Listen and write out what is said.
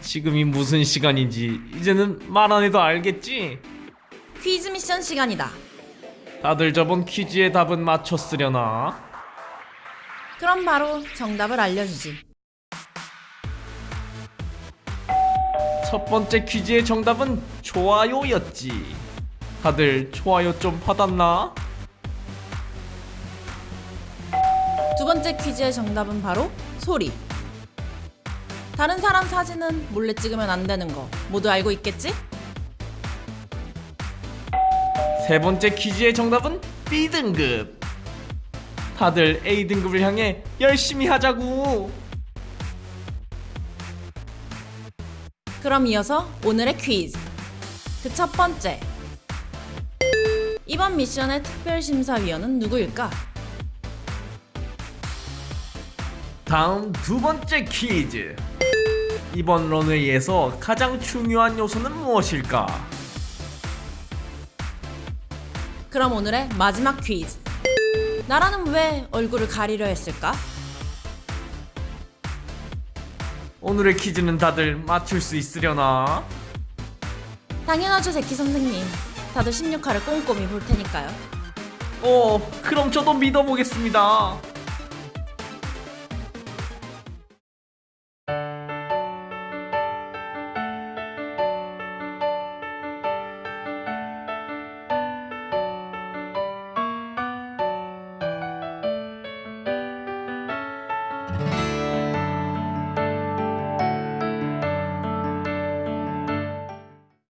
지금이 무슨 시간인지 이제는 말 안 해도 알겠지? 퀴즈 미션 시간이다. 다들 저번 퀴즈의 답은 맞췄으려나? 그럼 바로 정답을 알려주지. 첫 번째 퀴즈의 정답은 좋아요였지. 다들 좋아요 좀 받았나? 두 번째 퀴즈의 정답은 바로 소리. 다른 사람 사진은 몰래 찍으면 안 되는 거 모두 알고 있겠지? 세 번째 퀴즈의 정답은 B등급. 다들 A등급을 향해 열심히 하자고. 그럼 이어서 오늘의 퀴즈. 그 첫 번째. 이번 미션의 특별 심사위원은 누구일까? 다음 두 번째 퀴즈. 이번 런웨이에서 가장 중요한 요소는 무엇일까? 그럼 오늘의 마지막 퀴즈. 나라는 왜 얼굴을 가리려 했을까? 오늘의 퀴즈는 다들 맞출 수 있으려나? 당연하죠, 제키 선생님. 다들 16화를 꼼꼼히 볼 테니까요. 어, 그럼 저도 믿어보겠습니다.